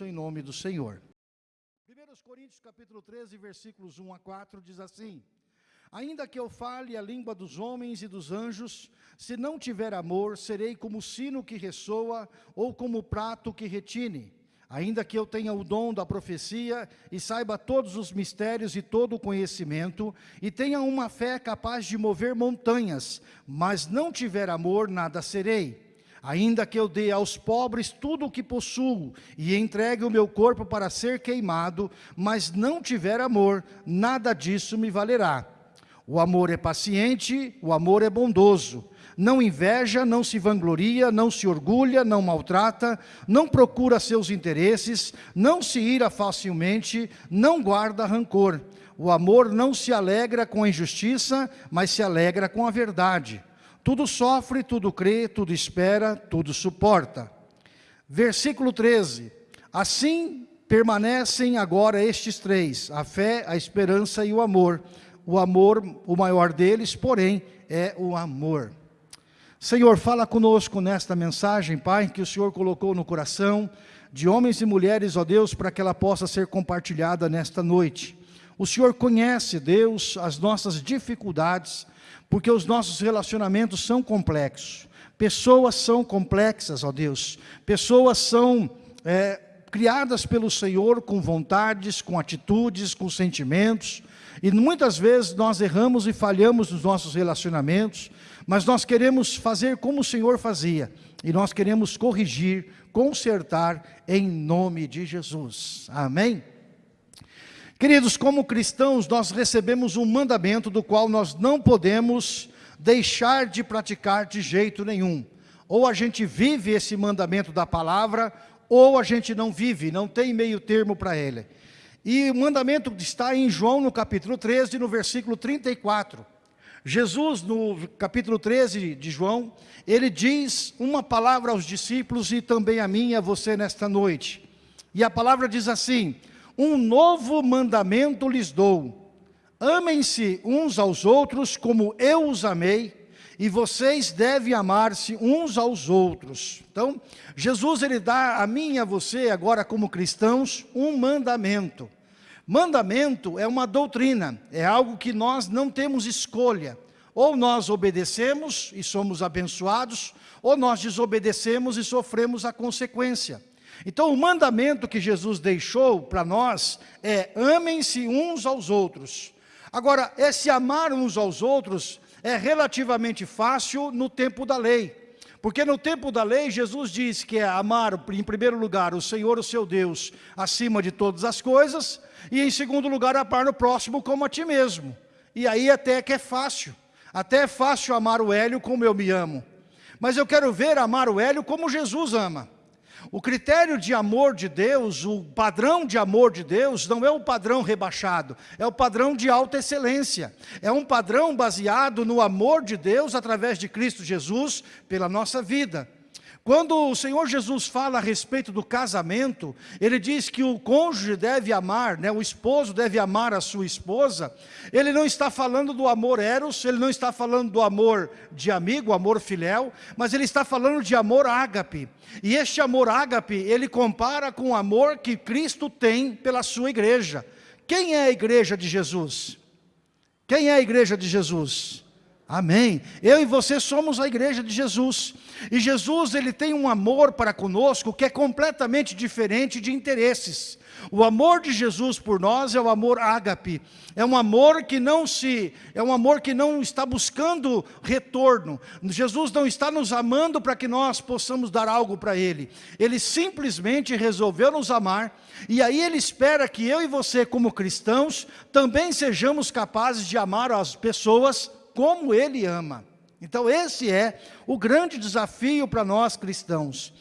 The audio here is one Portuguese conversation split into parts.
bênção em nome do Senhor. 1 Coríntios capítulo 13, versículos 1 a 4, diz assim, Ainda que eu fale a língua dos homens e dos anjos, se não tiver amor, serei como sino que ressoa ou como prato que retine. Ainda que eu tenha o dom da profecia e saiba todos os mistérios e todo o conhecimento, e tenha uma fé capaz de mover montanhas, mas não tiver amor, nada serei. Ainda que eu dê aos pobres tudo o que possuo e entregue o meu corpo para ser queimado, mas não tiver amor, nada disso me valerá. O amor é paciente, o amor é bondoso não inveja, não se vangloria, não se orgulha, não maltrata, não procura seus interesses, não se ira facilmente, não guarda rancor. O amor não se alegra com a injustiça, mas se alegra com a verdade. Tudo sofre, tudo crê, tudo espera, tudo suporta. Versículo 13. Assim permanecem agora estes três, a fé, a esperança e o amor. O amor, o maior deles, porém, é o amor. Senhor, fala conosco nesta mensagem, Pai, que o Senhor colocou no coração de homens e mulheres, ó Deus, para que ela possa ser compartilhada nesta noite. O Senhor conhece, Deus, as nossas dificuldades, porque os nossos relacionamentos são complexos. Pessoas são complexas, ó Deus. Pessoas são é, criadas pelo Senhor com vontades, com atitudes, com sentimentos. E muitas vezes nós erramos e falhamos nos nossos relacionamentos, mas nós queremos fazer como o Senhor fazia, e nós queremos corrigir, consertar em nome de Jesus. Amém? Queridos, como cristãos, nós recebemos um mandamento do qual nós não podemos deixar de praticar de jeito nenhum. Ou a gente vive esse mandamento da palavra, ou a gente não vive, não tem meio termo para ele. E o mandamento está em João, no capítulo 13, no versículo 34. Jesus, no capítulo 13 de João, ele diz uma palavra aos discípulos e também a mim e a você nesta noite. E a palavra diz assim, um novo mandamento lhes dou, amem-se uns aos outros como eu os amei, e vocês devem amar-se uns aos outros. Então, Jesus ele dá a mim e a você, agora como cristãos, um mandamento. Mandamento é uma doutrina, é algo que nós não temos escolha. Ou nós obedecemos e somos abençoados, ou nós desobedecemos e sofremos a consequência. Então o mandamento que Jesus deixou para nós é amem-se uns aos outros. Agora, esse amar uns aos outros é relativamente fácil no tempo da lei. Porque no tempo da lei, Jesus diz que é amar, em primeiro lugar, o Senhor, o seu Deus, acima de todas as coisas, e em segundo lugar, amar o próximo como a ti mesmo. E aí até que é fácil. Até é fácil amar o Hélio como eu me amo. Mas eu quero ver amar o Hélio como Jesus ama. O critério de amor de Deus, o padrão de amor de Deus, não é o padrão rebaixado, é o padrão de alta excelência. É um padrão baseado no amor de Deus através de Cristo Jesus pela nossa vida. Quando o Senhor Jesus fala a respeito do casamento, ele diz que o cônjuge deve amar, né, o esposo deve amar a sua esposa, ele não está falando do amor eros, ele não está falando do amor de amigo, amor filial, mas ele está falando de amor ágape. E este amor ágape, ele compara com o amor que Cristo tem pela sua igreja. Quem é a igreja de Jesus? Quem é a igreja de Jesus? Amém. Eu e você somos a igreja de Jesus. E Jesus, ele tem um amor para conosco que é completamente diferente de interesses. O amor de Jesus por nós é o amor ágape. É um amor que não se é um amor que não está buscando retorno. Jesus não está nos amando para que nós possamos dar algo para ele. Ele simplesmente resolveu nos amar e aí ele espera que eu e você como cristãos também sejamos capazes de amar as pessoas como Ele ama. Então esse é o grande desafio para nós cristãos.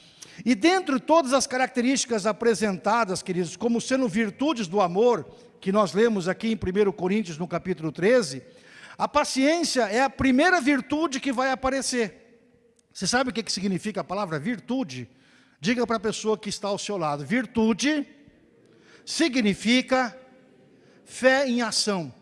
E dentro de todas as características apresentadas, queridos, como sendo virtudes do amor, que nós lemos aqui em 1 Coríntios no capítulo 13, a paciência é a primeira virtude que vai aparecer. Você sabe o que significa a palavra virtude? Diga para a pessoa que está ao seu lado, virtude significa fé em ação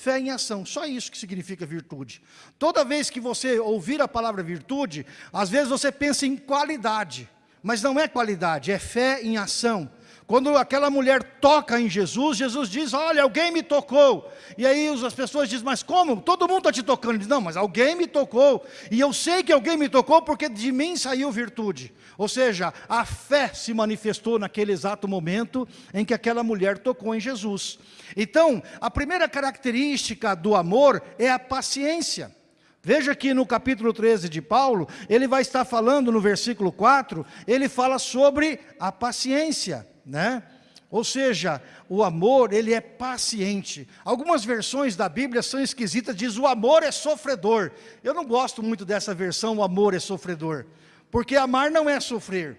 fé em ação. Só isso que significa virtude. Toda vez que você ouvir a palavra virtude, às vezes você pensa em qualidade. mas não é qualidade, é fé em ação. Quando aquela mulher toca em Jesus, Jesus diz, olha, alguém me tocou. E aí as pessoas dizem, mas como? Todo mundo está te tocando. Ele diz, não, mas alguém me tocou. E eu sei que alguém me tocou porque de mim saiu virtude. Ou seja, a fé se manifestou naquele exato momento em que aquela mulher tocou em Jesus. Então, a primeira característica do amor é a paciência. Veja que no capítulo 13 de Paulo, ele vai estar falando no versículo 4, ele fala sobre a paciência né? Ou seja, o amor, ele é paciente. Algumas versões da Bíblia são esquisitas, diz o amor é sofredor. Eu não gosto muito dessa versão, o amor é sofredor. Porque amar não é sofrer.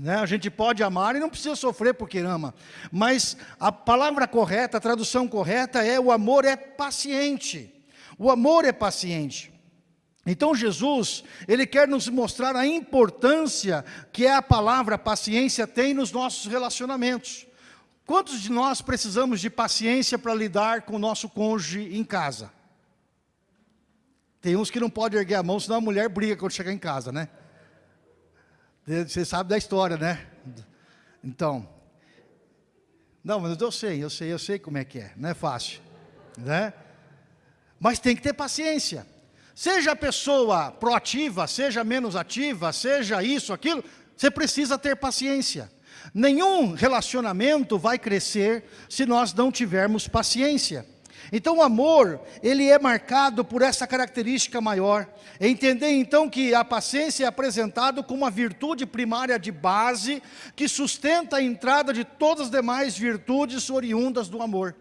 Né? A gente pode amar e não precisa sofrer porque ama. Mas a palavra correta, a tradução correta é o amor é paciente. O amor é paciente. Então Jesus, ele quer nos mostrar a importância que a palavra paciência tem nos nossos relacionamentos. Quantos de nós precisamos de paciência para lidar com o nosso cônjuge em casa? Tem uns que não podem erguer a mão, senão a mulher briga quando chegar em casa, né? Você sabe da história, né? Então, não, mas eu sei, eu sei, eu sei como é que é, não é fácil, né? Mas tem que ter paciência. Seja a pessoa proativa, seja menos ativa, seja isso, aquilo, você precisa ter paciência. Nenhum relacionamento vai crescer se nós não tivermos paciência. Então o amor, ele é marcado por essa característica maior. Entender então que a paciência é apresentado como uma virtude primária de base que sustenta a entrada de todas as demais virtudes oriundas do amor.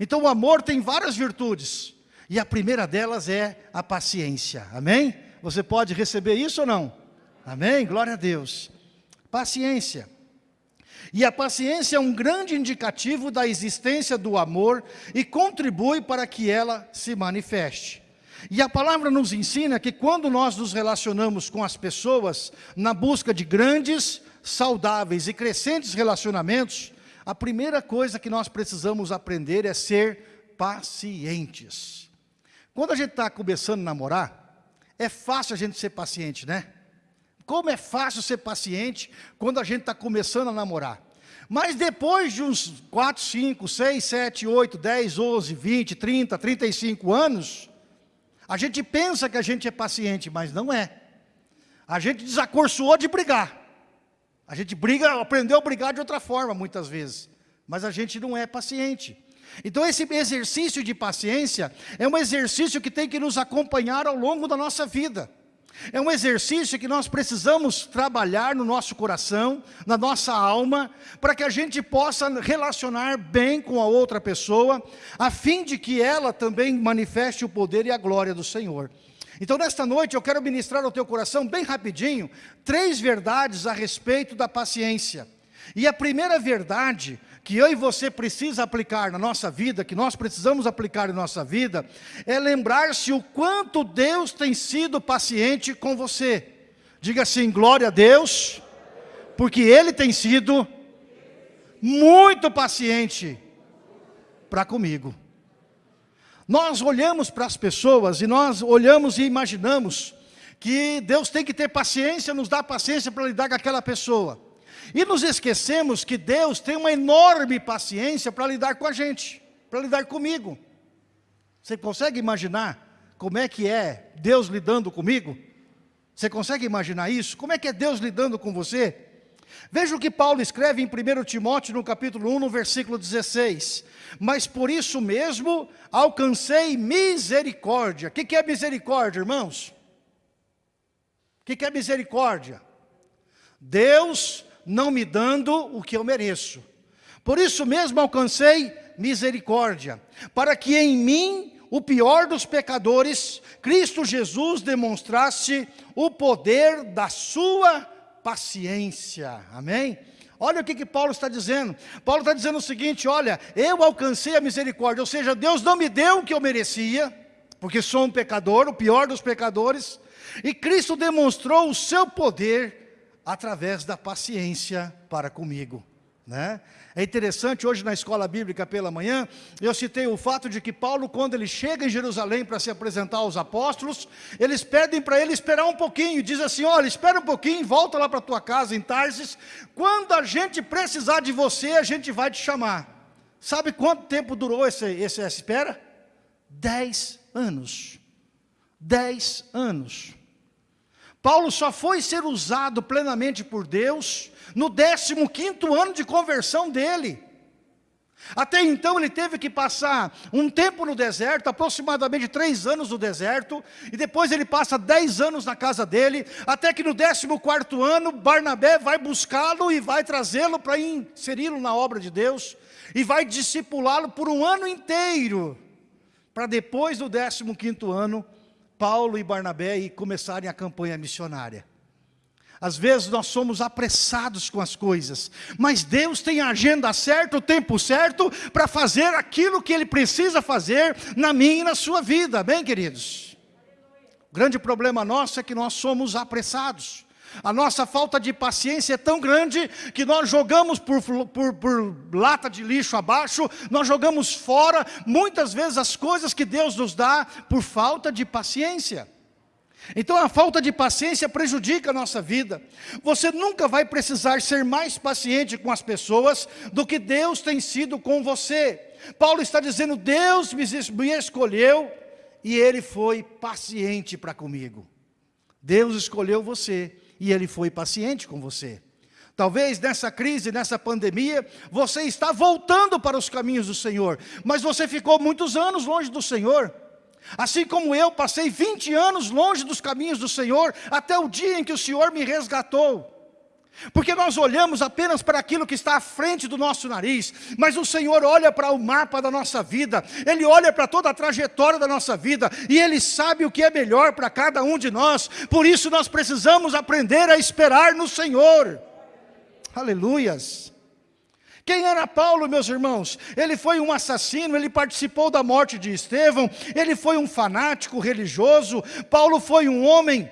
Então o amor tem várias virtudes. E a primeira delas é a paciência. Amém? Você pode receber isso ou não? Amém? Glória a Deus. Paciência. E a paciência é um grande indicativo da existência do amor e contribui para que ela se manifeste. E a palavra nos ensina que quando nós nos relacionamos com as pessoas na busca de grandes, saudáveis e crescentes relacionamentos, a primeira coisa que nós precisamos aprender é ser pacientes. Quando a gente está começando a namorar, é fácil a gente ser paciente, né? Como é fácil ser paciente quando a gente está começando a namorar. Mas depois de uns 4, 5, 6, 7, 8, 10, 11, 20, 30, 35 anos, a gente pensa que a gente é paciente, mas não é. A gente desacorçoou de brigar. A gente briga, aprendeu a brigar de outra forma, muitas vezes. Mas a gente não é paciente. Então esse exercício de paciência é um exercício que tem que nos acompanhar ao longo da nossa vida. É um exercício que nós precisamos trabalhar no nosso coração, na nossa alma, para que a gente possa relacionar bem com a outra pessoa, a fim de que ela também manifeste o poder e a glória do Senhor. Então nesta noite eu quero ministrar ao teu coração, bem rapidinho, três verdades a respeito da paciência. E a primeira verdade que eu e você precisa aplicar na nossa vida, que nós precisamos aplicar em nossa vida, é lembrar-se o quanto Deus tem sido paciente com você. Diga assim, glória a Deus, porque Ele tem sido muito paciente para comigo. Nós olhamos para as pessoas e nós olhamos e imaginamos que Deus tem que ter paciência, nos dá paciência para lidar com aquela pessoa. E nos esquecemos que Deus tem uma enorme paciência para lidar com a gente, para lidar comigo. Você consegue imaginar como é que é Deus lidando comigo? Você consegue imaginar isso? Como é que é Deus lidando com você? Veja o que Paulo escreve em 1 Timóteo, no capítulo 1, no versículo 16. Mas por isso mesmo alcancei misericórdia. O que é misericórdia, irmãos? O que é misericórdia? Deus não me dando o que eu mereço. Por isso mesmo alcancei misericórdia, para que em mim, o pior dos pecadores, Cristo Jesus demonstrasse o poder da sua paciência. Amém? Olha o que, que Paulo está dizendo. Paulo está dizendo o seguinte, olha, eu alcancei a misericórdia, ou seja, Deus não me deu o que eu merecia, porque sou um pecador, o pior dos pecadores, e Cristo demonstrou o seu poder através da paciência para comigo. Né? É interessante, hoje na escola bíblica pela manhã, eu citei o fato de que Paulo, quando ele chega em Jerusalém para se apresentar aos apóstolos, eles pedem para ele esperar um pouquinho, diz assim, olha, espera um pouquinho, volta lá para tua casa em Tarsis, quando a gente precisar de você, a gente vai te chamar. Sabe quanto tempo durou esse, essa espera? Dez anos. Dez anos. Paulo só foi ser usado plenamente por Deus no 15º ano de conversão dele. Até então ele teve que passar um tempo no deserto, aproximadamente três anos no deserto, e depois ele passa dez anos na casa dele, até que no 14º ano, Barnabé vai buscá-lo e vai trazê-lo para inseri-lo na obra de Deus, e vai discipulá-lo por um ano inteiro, para depois do 15º ano, Paulo e Barnabé começarem a campanha missionária. Às vezes nós somos apressados com as coisas, mas Deus tem a agenda certa, o tempo certo, para fazer aquilo que Ele precisa fazer na minha e na sua vida, bem queridos? O grande problema nosso é que nós somos apressados. A nossa falta de paciência é tão grande que nós jogamos por, por, por, lata de lixo abaixo, nós jogamos fora muitas vezes as coisas que Deus nos dá por falta de paciência. Então a falta de paciência prejudica a nossa vida. Você nunca vai precisar ser mais paciente com as pessoas do que Deus tem sido com você. Paulo está dizendo, Deus me escolheu e Ele foi paciente para comigo. Deus escolheu você e Ele foi paciente com você. Talvez nessa crise, nessa pandemia, você está voltando para os caminhos do Senhor, mas você ficou muitos anos longe do Senhor. Assim como eu passei 20 anos longe dos caminhos do Senhor, até o dia em que o Senhor me resgatou. Porque nós olhamos apenas para aquilo que está à frente do nosso nariz, mas o Senhor olha para o mapa da nossa vida, Ele olha para toda a trajetória da nossa vida, e Ele sabe o que é melhor para cada um de nós, por isso nós precisamos aprender a esperar no Senhor. Aleluias. Quem era Paulo, meus irmãos? Ele foi um assassino, ele participou da morte de Estevão, ele foi um fanático religioso, Paulo foi um homem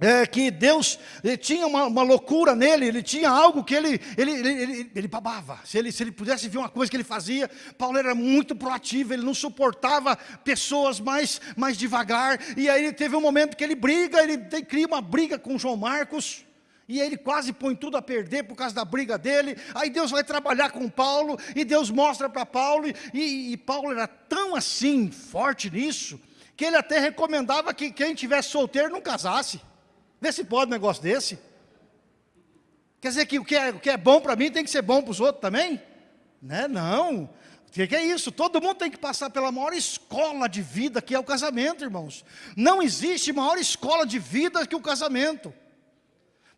é, que Deus tinha uma, uma, loucura nele, ele tinha algo que ele, ele, ele, ele, ele babava. Se ele, se ele pudesse ver uma coisa que ele fazia, Paulo era muito proativo, ele não suportava pessoas mais, mais devagar. E aí ele teve um momento que ele briga, ele cria uma briga com João Marcos. E ele quase põe tudo a perder por causa da briga dele. Aí Deus vai trabalhar com Paulo, e Deus mostra para Paulo, e, e Paulo era tão assim, forte nisso, que ele até recomendava que quem tivesse solteiro não casasse. Vê se pode um negócio desse. Quer dizer que o que é, o que é bom para mim tem que ser bom para os outros também? Né? Não. O que é isso? Todo mundo tem que passar pela maior escola de vida que é o casamento, irmãos. Não existe maior escola de vida que o casamento.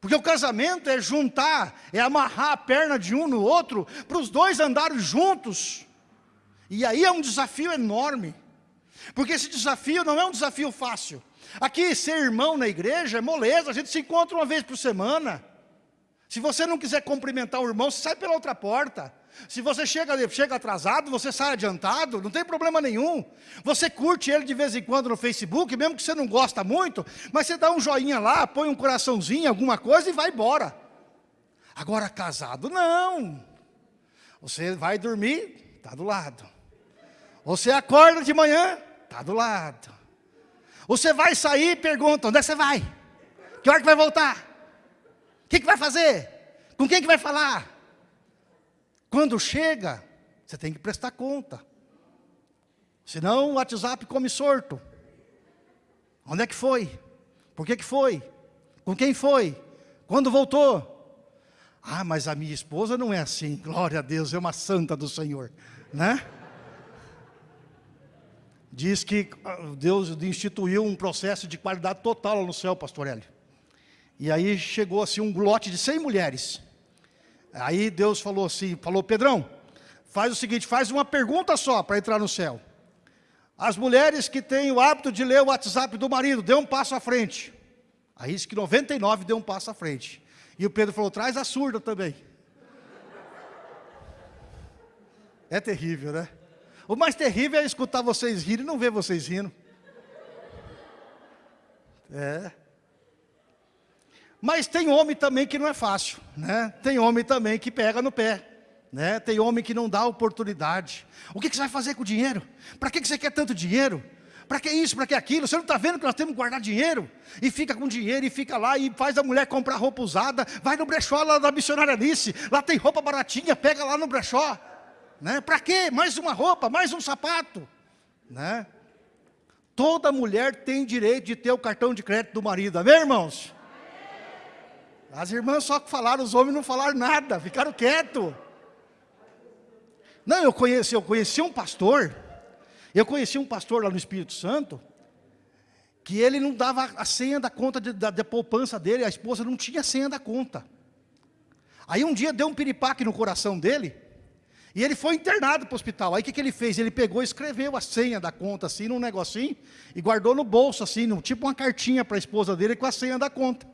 Porque o casamento é juntar, é amarrar a perna de um no outro, para os dois andarem juntos. E aí é um desafio enorme. Porque esse desafio não é um desafio fácil. Aqui, ser irmão na igreja é moleza, a gente se encontra uma vez por semana. Se você não quiser cumprimentar o irmão, você sai pela outra porta. Se você chega, chega atrasado, você sai adiantado, não tem problema nenhum. Você curte ele de vez em quando no Facebook, mesmo que você não gosta muito, mas você dá um joinha lá, põe um coraçãozinho, alguma coisa e vai embora. Agora, casado, não. Você vai dormir, está do lado. Você acorda de manhã, está do lado. Você vai sair e pergunta, onde é que você vai? Que hora que vai voltar? O que, que vai fazer? Com quem que vai falar? Quando chega, você tem que prestar conta. Senão o WhatsApp come sorto. Onde é que foi? Por que que foi? Com quem foi? Quando voltou? Ah, mas a minha esposa não é assim. Glória a Deus, é uma santa do Senhor, né? Diz que ah, Deus instituiu um processo de qualidade total no céu, pastor Hélio. E aí chegou assim um lote de 100 mulheres. Aí Deus falou assim, falou, Pedrão, faz o seguinte, faz uma pergunta só para entrar no céu. As mulheres que têm o hábito de ler o WhatsApp do marido, dê um passo à frente. Aí disse que 99 deu um passo à frente. E o Pedro falou, traz a surda também. É terrível, né? O mais terrível é escutar vocês rirem e não ver vocês rindo. É. Mas tem homem também que não é fácil, né? Tem homem também que pega no pé. Né? Tem homem que não dá oportunidade. O que, que você vai fazer com o dinheiro? Para que, que você quer tanto dinheiro? Para que isso, para que aquilo? Você não está vendo que nós temos que guardar dinheiro? E fica com dinheiro, e fica lá, e faz a mulher comprar roupa usada, vai no brechó lá da missionária Alice, lá tem roupa baratinha, pega lá no brechó. Né? Para quê? Mais uma roupa, mais um sapato. Né? Toda mulher tem direito de ter o cartão de crédito do marido, amém irmãos? As irmãs só falaram, os homens não falaram nada, ficaram quietos. Não, eu conheci, eu conheci um pastor, eu conheci um pastor lá no Espírito Santo, que ele não dava a senha da conta de, da, da poupança dele, a esposa não tinha a senha da conta. Aí um dia deu um piripaque no coração dele, e ele foi internado para o hospital. Aí o que, que ele fez? Ele pegou e escreveu a senha da conta, assim, num negocinho, e guardou no bolso, assim, num, tipo uma cartinha para a esposa dele com a senha da conta.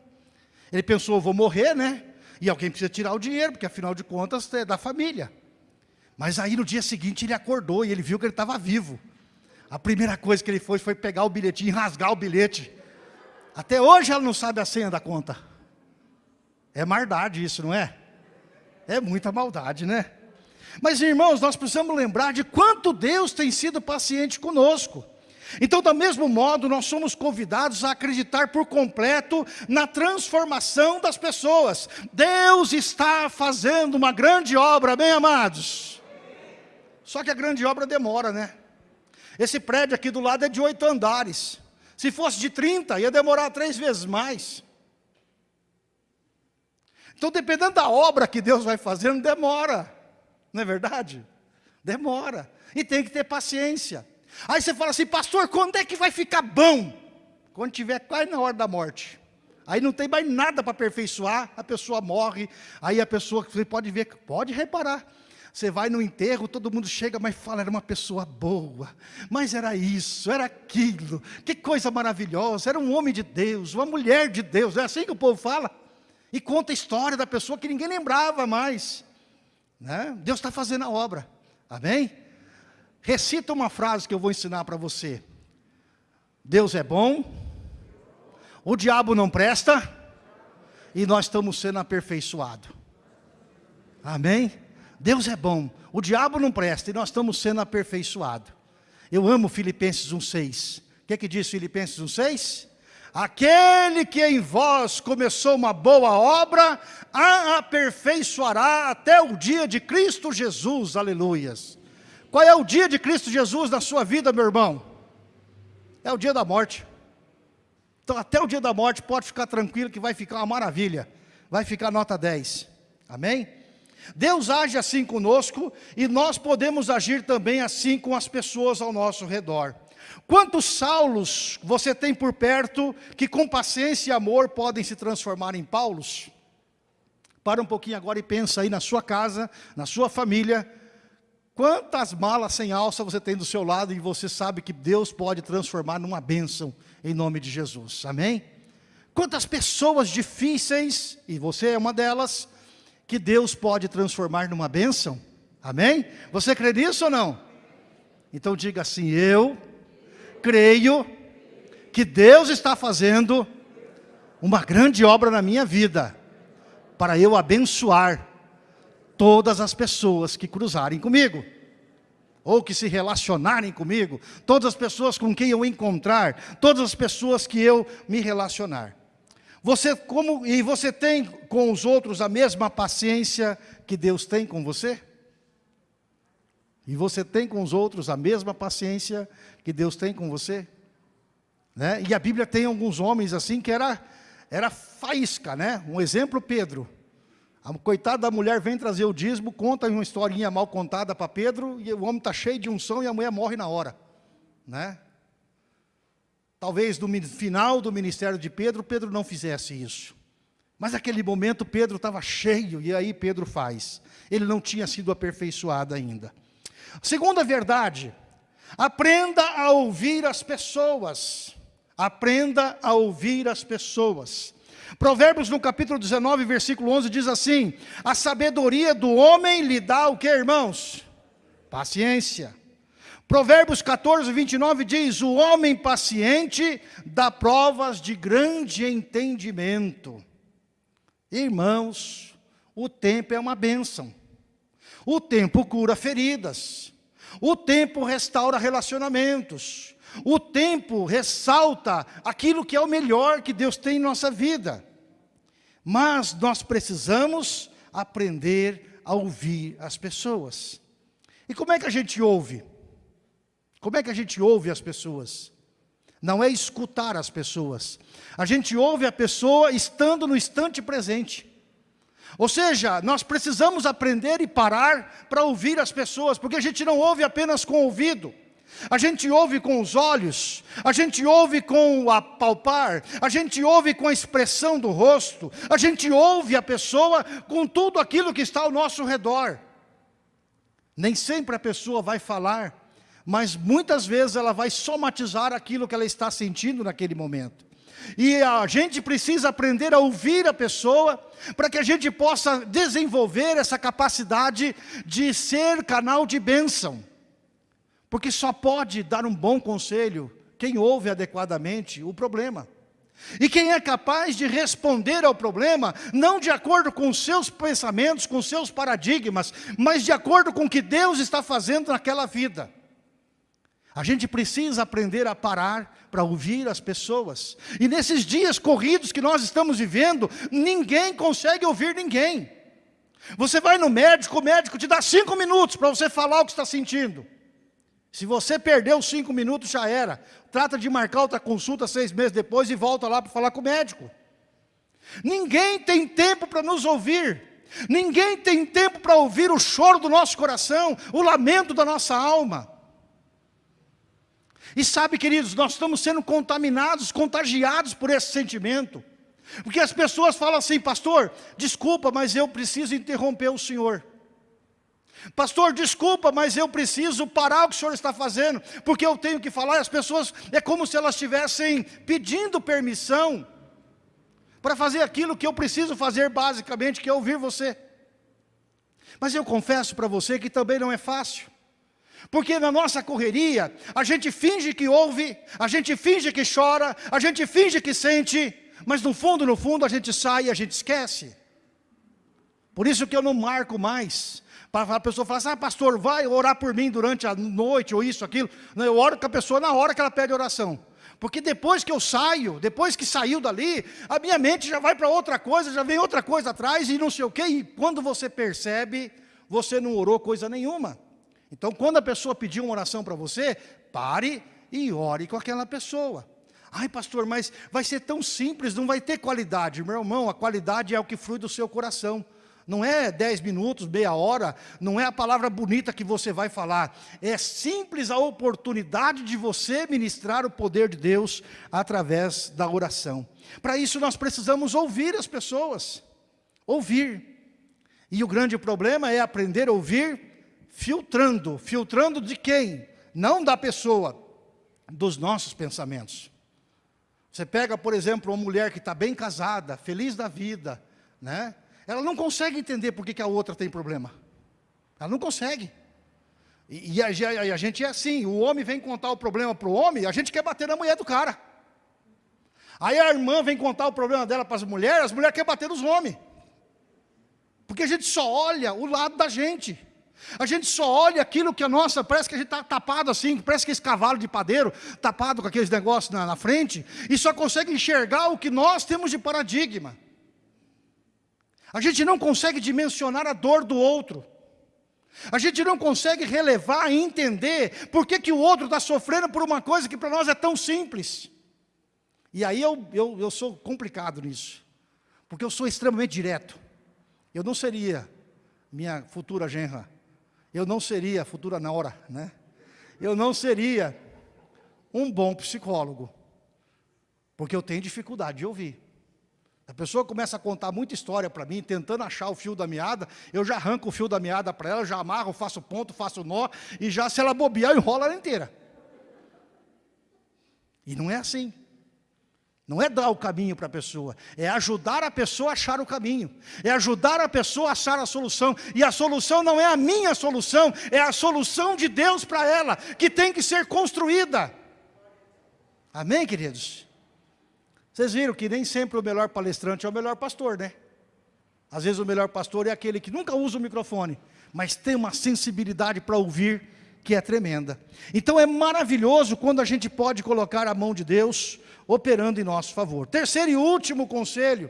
Ele pensou, vou morrer, né? E alguém precisa tirar o dinheiro, porque afinal de contas é da família. Mas aí no dia seguinte ele acordou e ele viu que ele estava vivo. A primeira coisa que ele fez foi pegar o bilhetinho e rasgar o bilhete. Até hoje ela não sabe a senha da conta. É maldade isso, não é? É muita maldade, né? Mas irmãos, nós precisamos lembrar de quanto Deus tem sido paciente conosco. Então, do mesmo modo, nós somos convidados a acreditar por completo na transformação das pessoas. Deus está fazendo uma grande obra, bem amados. Só que a grande obra demora, né? Esse prédio aqui do lado é de oito andares. Se fosse de 30, ia demorar três vezes mais. Então, dependendo da obra que Deus vai fazendo, demora. Não é verdade? Demora. E tem que ter paciência. Aí você fala assim, pastor, quando é que vai ficar bom? Quando tiver quase na hora da morte. Aí não tem mais nada para aperfeiçoar, a pessoa morre, aí a pessoa, você pode ver, pode reparar, você vai no enterro, todo mundo chega, mas fala, era uma pessoa boa, mas era isso, era aquilo, que coisa maravilhosa, era um homem de Deus, uma mulher de Deus, é assim que o povo fala, e conta a história da pessoa que ninguém lembrava mais, né? Deus está fazendo a obra, amém? Recita uma frase que eu vou ensinar para você, Deus é bom, o diabo não presta, e nós estamos sendo aperfeiçoados, amém? Deus é bom, o diabo não presta e nós estamos sendo aperfeiçoados. Eu amo Filipenses 1,6. O que, é que diz Filipenses 1,6? Aquele que em vós começou uma boa obra, a aperfeiçoará até o dia de Cristo Jesus, aleluias. Qual é o dia de Cristo Jesus na sua vida, meu irmão? É o dia da morte. Então até o dia da morte pode ficar tranquilo que vai ficar uma maravilha. Vai ficar nota 10. Amém? Deus age assim conosco e nós podemos agir também assim com as pessoas ao nosso redor. Quantos Saulos você tem por perto que com paciência e amor podem se transformar em Paulos? Para um pouquinho agora e pensa aí na sua casa, na sua família, quantas malas sem alça você tem do seu lado e você sabe que Deus pode transformar numa bênção em nome de Jesus, amém? Quantas pessoas difíceis, e você é uma delas, que Deus pode transformar numa bênção? Amém? Você crê nisso ou não? Então diga assim, eu creio que Deus está fazendo uma grande obra na minha vida, para eu abençoar todas as pessoas que cruzarem comigo, ou que se relacionarem comigo, todas as pessoas com quem eu encontrar, todas as pessoas que eu me relacionar. Você, como, e você tem com os outros a mesma paciência que Deus tem com você? E você tem com os outros a mesma paciência que Deus tem com você? Né? E a Bíblia tem alguns homens assim que era, era faísca, né? Um exemplo, Pedro. A coitada da mulher vem trazer o dízimo, conta uma historinha mal contada para Pedro, e o homem está cheio de unção e a mulher morre na hora. Né? Talvez no final do ministério de Pedro, Pedro não fizesse isso. Mas naquele momento Pedro estava cheio, e aí Pedro faz. Ele não tinha sido aperfeiçoado ainda. Segunda verdade, aprenda a ouvir as pessoas. Aprenda a ouvir as pessoas. Provérbios no capítulo 19, versículo 11 diz assim, a sabedoria do homem lhe dá o que irmãos? Paciência. Provérbios 14, 29 diz, o homem paciente dá provas de grande entendimento. Irmãos, o tempo é uma bênção. O tempo cura feridas. O tempo restaura relacionamentos. O tempo ressalta aquilo que é o melhor que Deus tem em nossa vida. Mas nós precisamos aprender a ouvir as pessoas. E como é que a gente ouve? Como é que a gente ouve as pessoas? Não é escutar as pessoas. A gente ouve a pessoa estando no instante presente. Ou seja, nós precisamos aprender e parar para ouvir as pessoas, porque a gente não ouve apenas com o ouvido. A gente ouve com os olhos, a gente ouve com o apalpar, a gente ouve com a expressão do rosto, a gente ouve a pessoa com tudo aquilo que está ao nosso redor. Nem sempre a pessoa vai falar, mas muitas vezes ela vai somatizar aquilo que ela está sentindo naquele momento. E a gente precisa aprender a ouvir a pessoa, para que a gente possa desenvolver essa capacidade de ser canal de bênção. Porque só pode dar um bom conselho quem ouve adequadamente o problema. E quem é capaz de responder ao problema, não de acordo com seus pensamentos, com seus paradigmas, mas de acordo com o que Deus está fazendo naquela vida. A gente precisa aprender a parar para ouvir as pessoas. E nesses dias corridos que nós estamos vivendo, ninguém consegue ouvir ninguém. Você vai no médico, o médico te dá cinco minutos para você falar o que está sentindo. Se você perdeu cinco minutos, já era. Trata de marcar outra consulta seis meses depois e volta lá para falar com o médico. Ninguém tem tempo para nos ouvir. Ninguém tem tempo para ouvir o choro do nosso coração, o lamento da nossa alma. E sabe, queridos, nós estamos sendo contaminados, contagiados por esse sentimento. Porque as pessoas falam assim, pastor, desculpa, mas eu preciso interromper o senhor. Pastor, desculpa, mas eu preciso parar o que o senhor está fazendo, porque eu tenho que falar, as pessoas, é como se elas estivessem pedindo permissão, para fazer aquilo que eu preciso fazer basicamente, que é ouvir você. Mas eu confesso para você que também não é fácil, porque na nossa correria, a gente finge que ouve, a gente finge que chora, a gente finge que sente, mas no fundo, no fundo, a gente sai e a gente esquece. Por isso que eu não marco mais, para a pessoa falar assim, ah, pastor, vai orar por mim durante a noite, ou isso, aquilo. Não, eu oro com a pessoa na hora que ela pede oração. Porque depois que eu saio, depois que saiu dali, a minha mente já vai para outra coisa, já vem outra coisa atrás e não sei o quê. E quando você percebe, você não orou coisa nenhuma. Então, quando a pessoa pedir uma oração para você, pare e ore com aquela pessoa. Ai, pastor, mas vai ser tão simples, não vai ter qualidade. Meu irmão, a qualidade é o que flui do seu coração. Não é dez minutos, meia hora, não é a palavra bonita que você vai falar. É simples a oportunidade de você ministrar o poder de Deus através da oração. Para isso nós precisamos ouvir as pessoas. Ouvir. E o grande problema é aprender a ouvir filtrando. Filtrando de quem? Não da pessoa, dos nossos pensamentos. Você pega, por exemplo, uma mulher que está bem casada, feliz da vida, né? ela não consegue entender por que, que a outra tem problema. Ela não consegue. E, e, a, e, a, gente é assim, o homem vem contar o problema para o homem, a gente quer bater na mulher do cara. Aí a irmã vem contar o problema dela para as mulheres, as mulheres querem bater nos homens. Porque a gente só olha o lado da gente. A gente só olha aquilo que a nossa, parece que a gente está tapado assim, parece que esse cavalo de padeiro, tapado com aqueles negócios na, na frente, e só consegue enxergar o que nós temos de paradigma. A gente não consegue dimensionar a dor do outro. A gente não consegue relevar e entender por que, que o outro está sofrendo por uma coisa que para nós é tão simples. E aí eu, eu, eu sou complicado nisso, porque eu sou extremamente direto. Eu não seria minha futura genra, eu não seria futura nora, né? Eu não seria um bom psicólogo, porque eu tenho dificuldade de ouvir. A pessoa começa a contar muita história para mim, tentando achar o fio da meada, eu já arranco o fio da meada para ela, já amarro, faço ponto, faço nó, e já se ela bobear, eu enrolo ela inteira. E não é assim. Não é dar o caminho para a pessoa, é ajudar a pessoa a achar o caminho, é ajudar a pessoa a achar a solução, e a solução não é a minha solução, é a solução de Deus para ela, que tem que ser construída. Amém, queridos? Vocês viram que nem sempre o melhor palestrante é o melhor pastor, né? Às vezes o melhor pastor é aquele que nunca usa o microfone, mas tem uma sensibilidade para ouvir que é tremenda. Então é maravilhoso quando a gente pode colocar a mão de Deus operando em nosso favor. Terceiro e último conselho,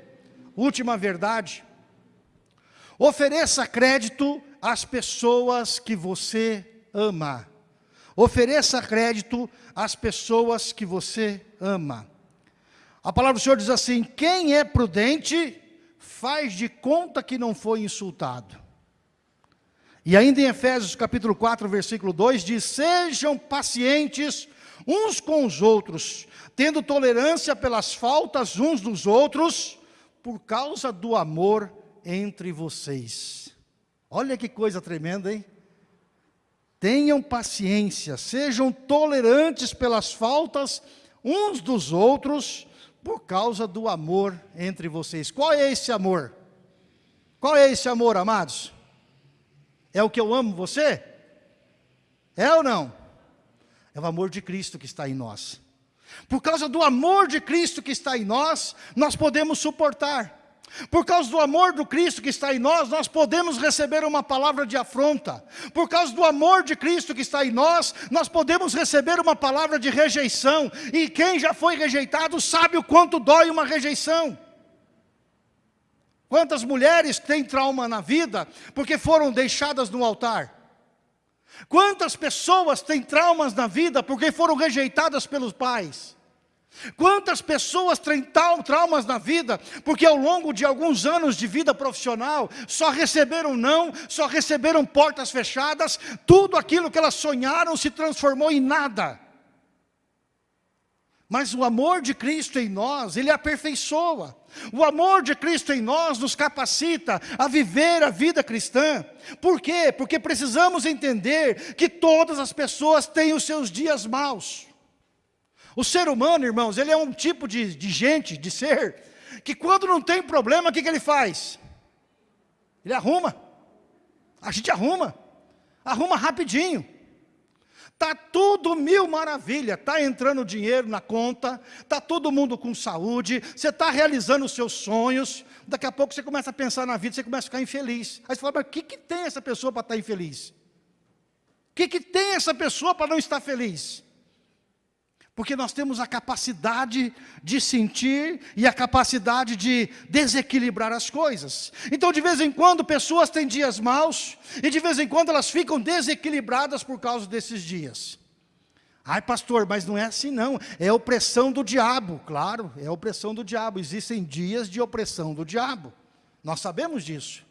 última verdade. Ofereça crédito às pessoas que você ama. Ofereça crédito às pessoas que você ama. A palavra do Senhor diz assim: quem é prudente, faz de conta que não foi insultado. E ainda em Efésios capítulo 4, versículo 2, diz, sejam pacientes uns com os outros, tendo tolerância pelas faltas uns dos outros, por causa do amor entre vocês. Olha que coisa tremenda, hein? Tenham paciência, sejam tolerantes pelas faltas uns dos outros, por causa do amor entre vocês. Qual é esse amor? Qual é esse amor, amados? É o que eu amo você? É ou não? É o amor de Cristo que está em nós. Por causa do amor de Cristo que está em nós, nós podemos suportar. Por causa do amor do Cristo que está em nós, nós podemos receber uma palavra de afronta. Por causa do amor de Cristo que está em nós, nós podemos receber uma palavra de rejeição. E quem já foi rejeitado sabe o quanto dói uma rejeição. Quantas mulheres têm trauma na vida porque foram deixadas no altar? Quantas pessoas têm traumas na vida porque foram rejeitadas pelos pais? Quantas pessoas têm traumas na vida porque ao longo de alguns anos de vida profissional só receberam não, só receberam portas fechadas, tudo aquilo que elas sonharam se transformou em nada. Mas o amor de Cristo em nós, Ele aperfeiçoa. O amor de Cristo em nós nos capacita a viver a vida cristã. Por quê? Porque precisamos entender que todas as pessoas têm os seus dias maus. O ser humano, irmãos, ele é um tipo de, de gente, de ser, que quando não tem problema, o que, que ele faz? Ele arruma. A gente arruma. Arruma rapidinho. Está tudo mil maravilha, está entrando dinheiro na conta, está todo mundo com saúde, você está realizando os seus sonhos, daqui a pouco você começa a pensar na vida, você começa a ficar infeliz. Aí você fala, mas o que, que tem essa pessoa para estar tá infeliz? O que, que tem essa pessoa para não estar feliz? Porque nós temos a capacidade de sentir e a capacidade de desequilibrar as coisas. Então, de vez em quando, pessoas têm dias maus, e de vez em quando elas ficam desequilibradas por causa desses dias. Ai, pastor, mas não é assim não, é opressão do diabo, claro, é opressão do diabo, existem dias de opressão do diabo, nós sabemos disso.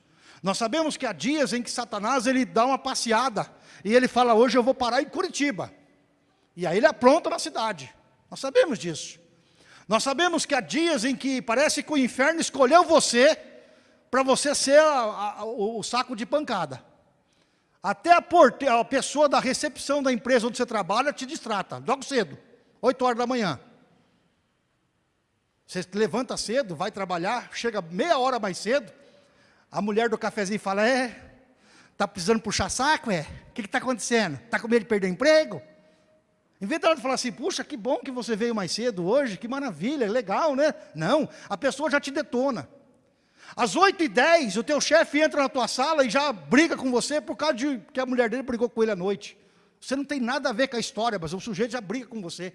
Nós sabemos que há dias em que Satanás ele dá uma passeada, e ele fala, hoje eu vou parar em Curitiba, e aí ele apronta na cidade. Nós sabemos disso. Nós sabemos que há dias em que parece que o inferno escolheu você para você ser a, a, o, saco de pancada. Até a, porte, a pessoa da recepção da empresa onde você trabalha te distrata, logo cedo, 8 horas da manhã. Você levanta cedo, vai trabalhar, chega meia hora mais cedo, a mulher do cafezinho fala, é, está precisando puxar saco, é? O que está acontecendo? Está com medo de perder emprego? Em vez dela falar assim, puxa, que bom que você veio mais cedo hoje, que maravilha, legal, né? Não, a pessoa já te detona. Às 8 e 10 o teu chefe entra na tua sala e já briga com você por causa de que a mulher dele brigou com ele à noite. Você não tem nada a ver com a história, mas o sujeito já briga com você.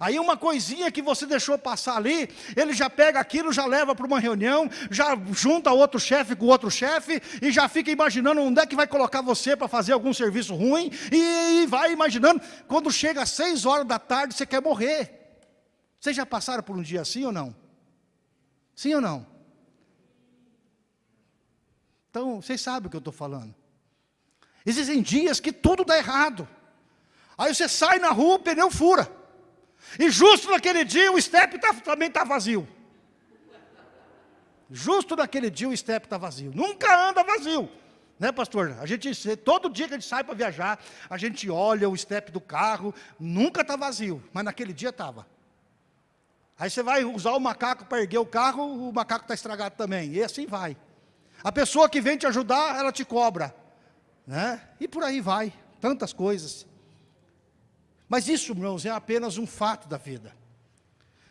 Aí uma coisinha que você deixou passar ali, ele já pega aquilo, já leva para uma reunião, já junta outro chefe com outro chefe, e já fica imaginando onde é que vai colocar você para fazer algum serviço ruim, e, e vai imaginando, quando chega às seis horas da tarde, você quer morrer. Vocês já passaram por um dia assim ou não? Sim ou não? Então, vocês sabem o que eu estou falando. Existem dias que tudo dá errado. Aí você sai na rua, o pneu fura. E justo naquele dia o step tá, também está vazio. Justo naquele dia o step está vazio. Nunca anda vazio. Né, pastor? A gente, todo dia que a gente sai para viajar, a gente olha o step do carro, nunca está vazio, mas naquele dia estava. Aí você vai usar o macaco para erguer o carro, o macaco está estragado também, e assim vai. A pessoa que vem te ajudar, ela te cobra. Né? E por aí vai, tantas coisas. Mas isso, irmãos, é apenas um fato da vida.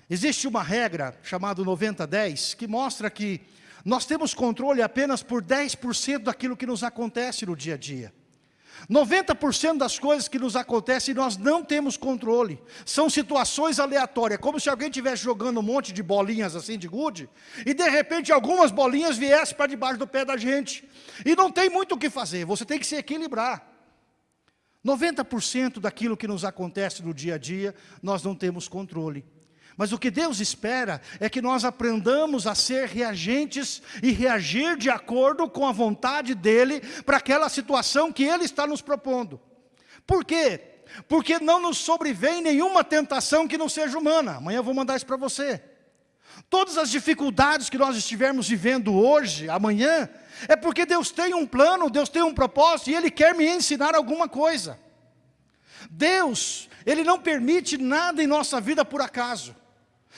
Existe uma regra chamada 90-10 que mostra que Nós temos controle apenas por 10% daquilo que nos acontece no dia a dia. 90% das coisas que nos acontecem nós não temos controle. São situações aleatórias, como se alguém estivesse jogando um monte de bolinhas assim de gude, e de repente algumas bolinhas viessem para debaixo do pé da gente. E não tem muito o que fazer, você tem que se equilibrar. 90% daquilo que nos acontece no dia a dia, nós não temos controle. Mas o que Deus espera é que nós aprendamos a ser reagentes e reagir de acordo com a vontade dEle para aquela situação que Ele está nos propondo. Por quê? Porque não nos sobrevém nenhuma tentação que não seja humana. Amanhã eu vou mandar isso para você. Todas as dificuldades que nós estivermos vivendo hoje, amanhã, é porque Deus tem um plano, Deus tem um propósito e Ele quer me ensinar alguma coisa. Deus, Ele não permite nada em nossa vida por acaso.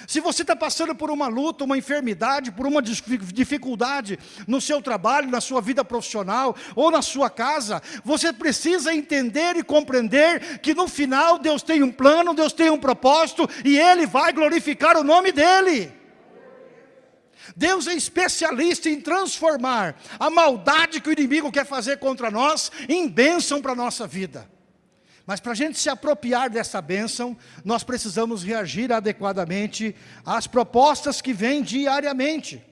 Se você está passando por uma luta, uma enfermidade, por uma dificuldade no seu trabalho, na sua vida profissional ou na sua casa, você precisa entender e compreender que no final Deus tem um plano, Deus tem um propósito e Ele vai glorificar o nome dEle. Deus é especialista em transformar a maldade que o inimigo quer fazer contra nós em bênção para a nossa vida. Mas para a gente se apropriar dessa bênção, nós precisamos reagir adequadamente às propostas que vêm diariamente.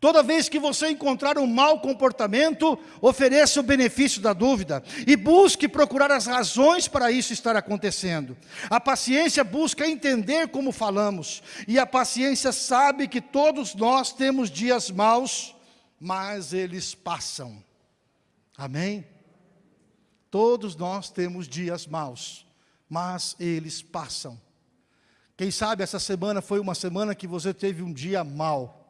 Toda vez que você encontrar um mau comportamento, ofereça o benefício da dúvida e busque procurar as razões para isso estar acontecendo. A paciência busca entender como falamos e a paciência sabe que todos nós temos dias maus, mas eles passam. Amém? Todos nós temos dias maus, mas eles passam. Quem sabe essa semana foi uma semana que você teve um dia mau.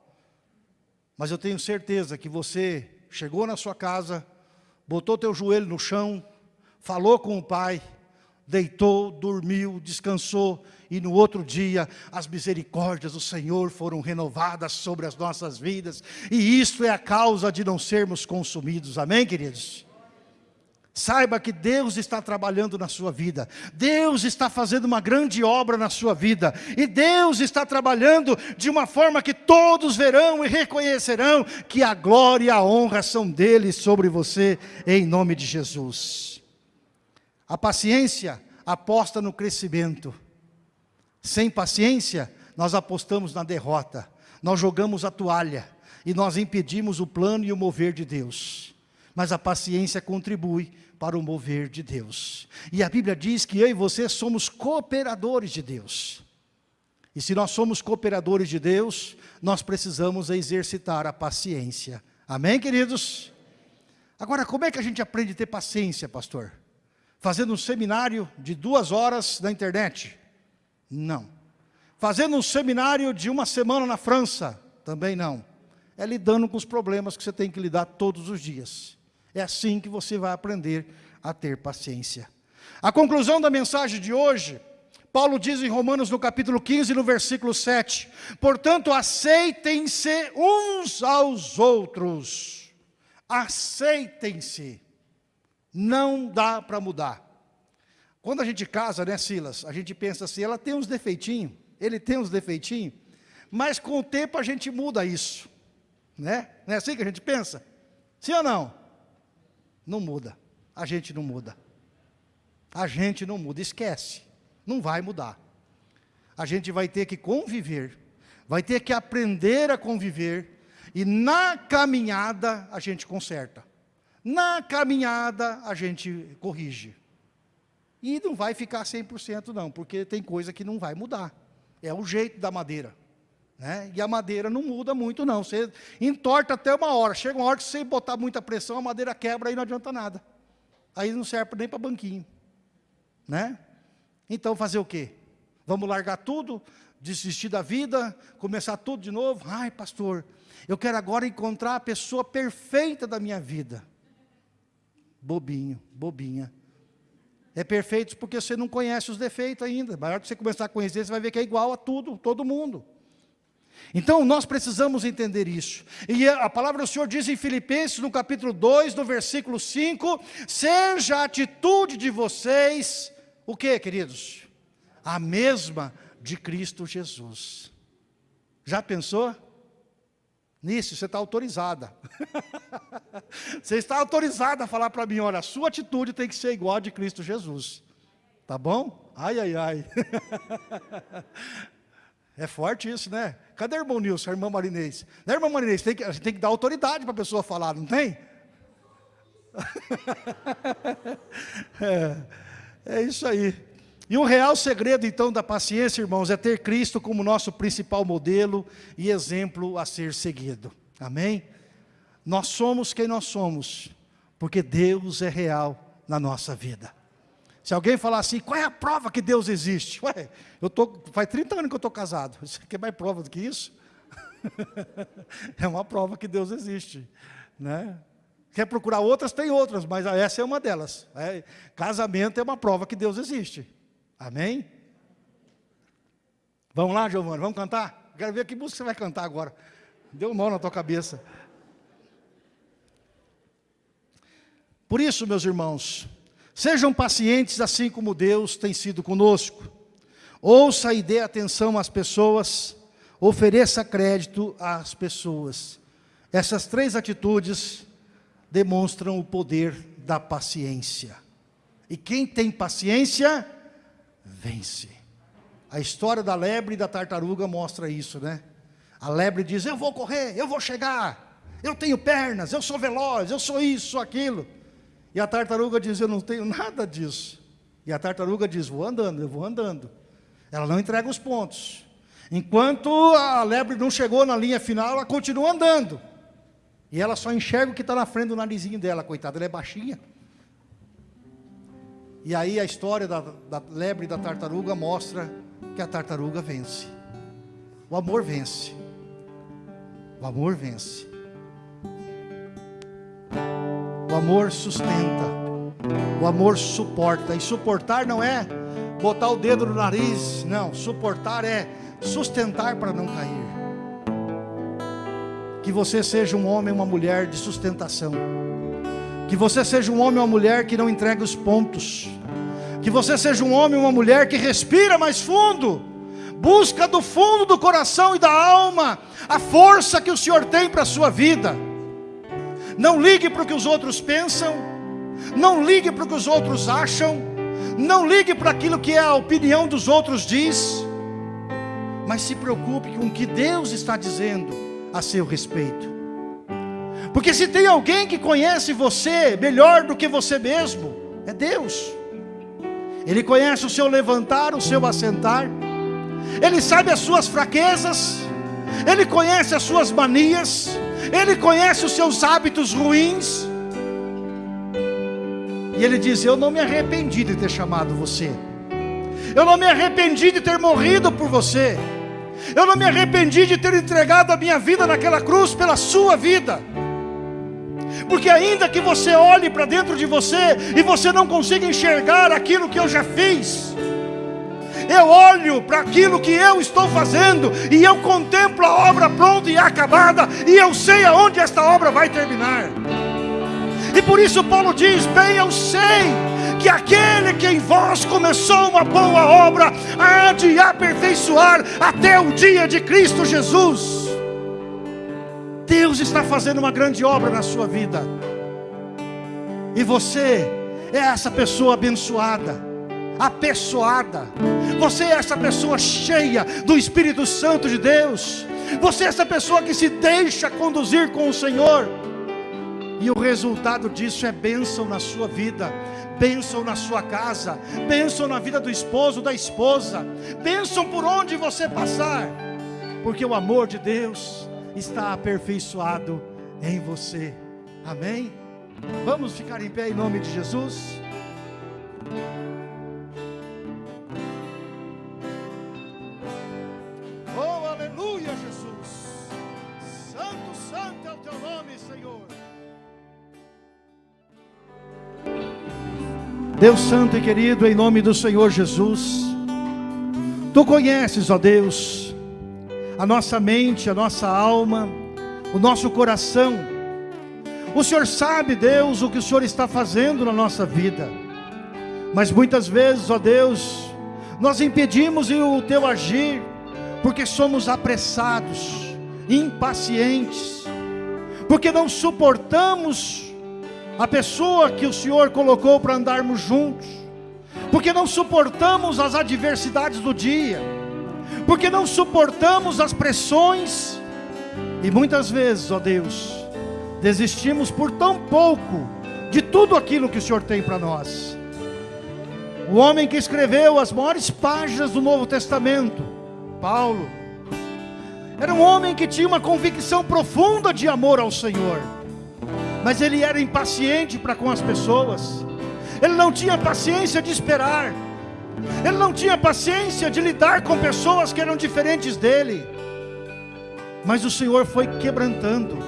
Mas eu tenho certeza que você chegou na sua casa, botou teu joelho no chão, falou com o pai, deitou, dormiu, descansou, e no outro dia as misericórdias do Senhor foram renovadas sobre as nossas vidas, e isso é a causa de não sermos consumidos, amém queridos? Saiba que Deus está trabalhando na sua vida, Deus está fazendo uma grande obra na sua vida, e Deus está trabalhando de uma forma que todos verão e reconhecerão que a glória e a honra são dele sobre você, em nome de Jesus. A paciência aposta no crescimento, sem paciência, nós apostamos na derrota, nós jogamos a toalha, e nós impedimos o plano e o mover de Deus. Mas a paciência contribui para o mover de Deus. E a Bíblia diz que eu e você somos cooperadores de Deus. E se nós somos cooperadores de Deus, nós precisamos exercitar a paciência. Amém, queridos? Agora, como é que a gente aprende a ter paciência, pastor? Fazendo um seminário de duas horas na internet? Não. Fazendo um seminário de uma semana na França? Também não. É lidando com os problemas que você tem que lidar todos os dias. É assim que você vai aprender a ter paciência. A conclusão da mensagem de hoje, Paulo diz em Romanos no capítulo 15, no versículo 7, portanto aceitem-se uns aos outros, aceitem-se, não dá para mudar. Quando a gente casa, né Silas, a gente pensa assim, ela tem uns defeitinhos, ele tem uns defeitinhos, mas com o tempo a gente muda isso, né? Não é assim que a gente pensa? Sim ou não? Não muda. A gente não muda. A gente não muda, esquece. Não vai mudar. A gente vai ter que conviver, vai ter que aprender a conviver, e na caminhada a gente conserta. Na caminhada a gente corrige. E não vai ficar 100% não, porque tem coisa que não vai mudar. É o jeito da madeira. Né? E a madeira não muda muito não, você entorta até uma hora, chega uma hora que você botar muita pressão, a madeira quebra e não adianta nada. Aí não serve nem para banquinho. Né? Então fazer o quê? Vamos largar tudo, desistir da vida, começar tudo de novo? Ai pastor, eu quero agora encontrar a pessoa perfeita da minha vida. Bobinho, bobinha. É perfeito porque você não conhece os defeitos ainda. Maior que você começar a conhecer, você vai ver que é igual a tudo, todo mundo. Então nós precisamos entender isso. E a palavra do Senhor diz em Filipenses, no capítulo 2, no versículo 5, seja a atitude de vocês, o que queridos? A mesma de Cristo Jesus. Já pensou? Nisso, você está autorizada. você está autorizada a falar para mim, olha, a sua atitude tem que ser igual a de Cristo Jesus. Tá bom? Ai, ai, ai. é forte isso, né? Cadê o irmão Nilson, a irmã Marinês? Né, irmã Marinês? Tem que, a gente tem que dar autoridade para a pessoa falar, não tem? é, é isso aí. E o real segredo, então, da paciência, irmãos, é ter Cristo como nosso principal modelo e exemplo a ser seguido. Amém? Nós somos quem nós somos, porque Deus é real na nossa vida. Se alguém falar assim, qual é a prova que Deus existe? Ué, eu tô, faz 30 anos que eu estou casado. Isso aqui é mais prova do que isso? é uma prova que Deus existe. Né? Quer procurar outras? Tem outras, mas essa é uma delas. É, casamento é uma prova que Deus existe. Amém? Vamos lá, Giovana, vamos cantar? Quero ver que música você vai cantar agora. Deu um nó na tua cabeça. Por isso, meus irmãos, sejam pacientes assim como Deus tem sido conosco. Ouça e dê atenção às pessoas, ofereça crédito às pessoas. Essas três atitudes demonstram o poder da paciência. E quem tem paciência, vence. A história da lebre e da tartaruga mostra isso, né? A lebre diz, eu vou correr, eu vou chegar, eu tenho pernas, eu sou veloz, eu sou isso, sou aquilo. E a tartaruga diz, eu não tenho nada disso. E a tartaruga diz, vou andando, eu vou andando. Ela não entrega os pontos. Enquanto a lebre não chegou na linha final, ela continua andando. E ela só enxerga o que está na frente do narizinho dela, coitada, ela é baixinha. E aí a história da, da lebre e da tartaruga mostra que a tartaruga vence. O amor vence. O amor vence. O amor sustenta. O amor suporta. E suportar não é botar o dedo no nariz. Não, suportar é sustentar para não cair. Que você seja um homem, uma mulher de sustentação. Que você seja um homem ou uma mulher que não entrega os pontos. Que você seja um homem ou uma mulher que respira mais fundo. Busca do fundo do coração e da alma a força que o Senhor tem para a sua vida. Não ligue para o que os outros pensam. Não ligue para o que os outros acham. Não ligue para aquilo que a opinião dos outros diz. Mas se preocupe com o que Deus está dizendo a seu respeito. Porque se tem alguém que conhece você melhor do que você mesmo, é Deus. Ele conhece o seu levantar, o seu assentar. Ele sabe as suas fraquezas. Ele conhece as suas manias. Ele conhece os seus hábitos ruins. E ele diz: Eu não me arrependi de ter chamado você. Eu não me arrependi de ter morrido por você. Eu não me arrependi de ter entregado a minha vida naquela cruz pela sua vida. Porque ainda que você olhe para dentro de você e você não consiga enxergar aquilo que eu já fiz, eu olho para aquilo que eu estou fazendo e eu contemplo a obra pronta e acabada e eu sei aonde esta obra vai terminar. E por isso Paulo diz: Bem, eu sei que aquele que em vós começou uma boa obra há de aperfeiçoar até o dia de Cristo Jesus. Deus está fazendo uma grande obra na sua vida, e você é essa pessoa abençoada, apessoada, você é essa pessoa cheia do Espírito Santo de Deus, você é essa pessoa que se deixa conduzir com o Senhor, e o resultado disso é bênção na sua vida, bênção na sua casa, bênção na vida do esposo, da esposa, bênção por onde você passar, porque o amor de Deus está aperfeiçoado em você. Amém? Vamos ficar em pé em nome de Jesus. Deus Santo e querido, em nome do Senhor Jesus, Tu conheces, ó Deus, a nossa mente, a nossa alma, o nosso coração. O Senhor sabe, Deus, o que o Senhor está fazendo na nossa vida, mas muitas vezes, ó Deus, nós impedimos o Teu agir, porque somos apressados, impacientes, porque não suportamos a pessoa que o Senhor colocou para andarmos juntos, porque não suportamos as adversidades do dia, porque não suportamos as pressões, e muitas vezes, ó Deus, desistimos por tão pouco de tudo aquilo que o Senhor tem para nós. O homem que escreveu as maiores páginas do Novo Testamento, Paulo, era um homem que tinha uma convicção profunda de amor ao Senhor, mas ele era impaciente para com as pessoas, ele não tinha paciência de esperar, ele não tinha paciência de lidar com pessoas que eram diferentes dele, mas o Senhor foi quebrantando,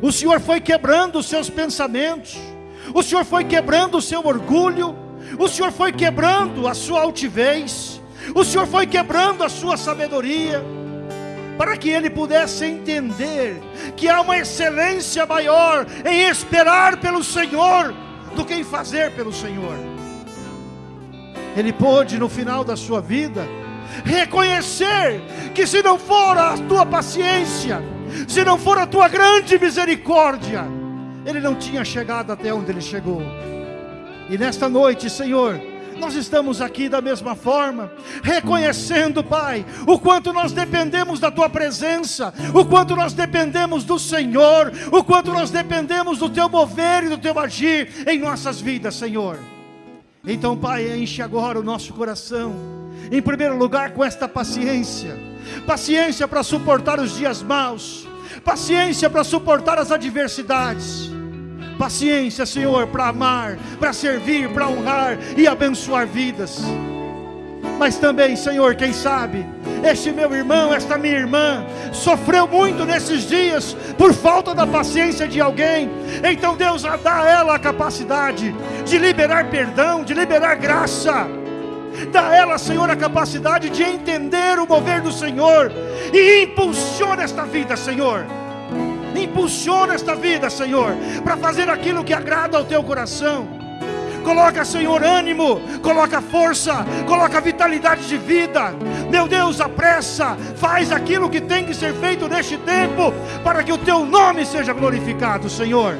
o Senhor foi quebrando os seus pensamentos, o Senhor foi quebrando o seu orgulho, o Senhor foi quebrando a sua altivez, o Senhor foi quebrando a sua sabedoria, para que ele pudesse entender que há uma excelência maior em esperar pelo Senhor do que em fazer pelo Senhor. Ele pôde no final da sua vida reconhecer que se não for a tua paciência, se não for a tua grande misericórdia, ele não tinha chegado até onde ele chegou. E nesta noite, Senhor, nós estamos aqui da mesma forma, reconhecendo, Pai, o quanto nós dependemos da Tua presença, o quanto nós dependemos do Senhor, o quanto nós dependemos do Teu mover e do Teu agir em nossas vidas, Senhor. Então, Pai, enche agora o nosso coração, em primeiro lugar com esta paciência, paciência para suportar os dias maus, paciência para suportar as adversidades Paciência, Senhor, para amar, para servir, para honrar e abençoar vidas. Mas também, Senhor, quem sabe, este meu irmão, esta minha irmã, sofreu muito nesses dias por falta da paciência de alguém. Então, Deus, dá a ela a capacidade de liberar perdão, de liberar graça. Dá a ela, Senhor, a capacidade de entender o mover do Senhor e impulsiona esta vida, Senhor Impulsiona esta vida, Senhor, para fazer aquilo que agrada ao teu coração. Coloca, Senhor, ânimo, coloca força, coloca vitalidade de vida. Meu Deus, apressa, faz aquilo que tem que ser feito neste tempo, para que o teu nome seja glorificado, Senhor.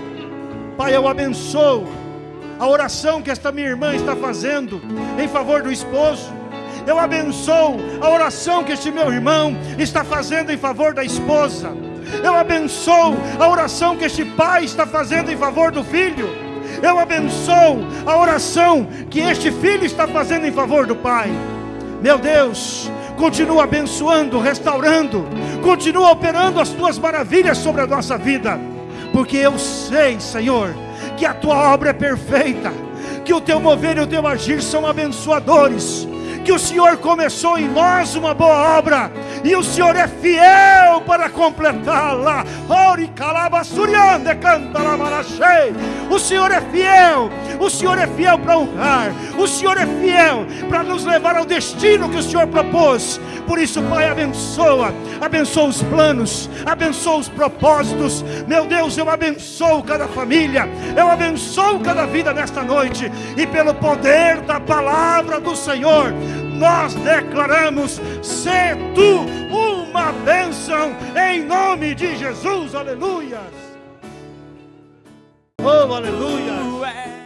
Pai, eu abençoo a oração que esta minha irmã está fazendo em favor do esposo. Eu abençoo a oração que este meu irmão está fazendo em favor da esposa. Eu abençoo a oração que este pai está fazendo em favor do filho. Eu abençoo a oração que este filho está fazendo em favor do pai. Meu Deus, continua abençoando, restaurando, continua operando as tuas maravilhas sobre a nossa vida, porque eu sei, Senhor, que a tua obra é perfeita, que o teu mover e o teu agir são abençoadores que o Senhor começou em nós uma boa obra, e o Senhor é fiel para completá-la. O Senhor é fiel, o Senhor é fiel para honrar, o Senhor é fiel para nos levar ao destino que o Senhor propôs. Por isso, Pai, abençoa, abençoa os planos, abençoa os propósitos. Meu Deus, eu abençoo cada família, eu abençoo cada vida nesta noite, e pelo poder da palavra do Senhor, nós declaramos: ser tu uma bênção, em nome de Jesus, aleluia. Oh, aleluia.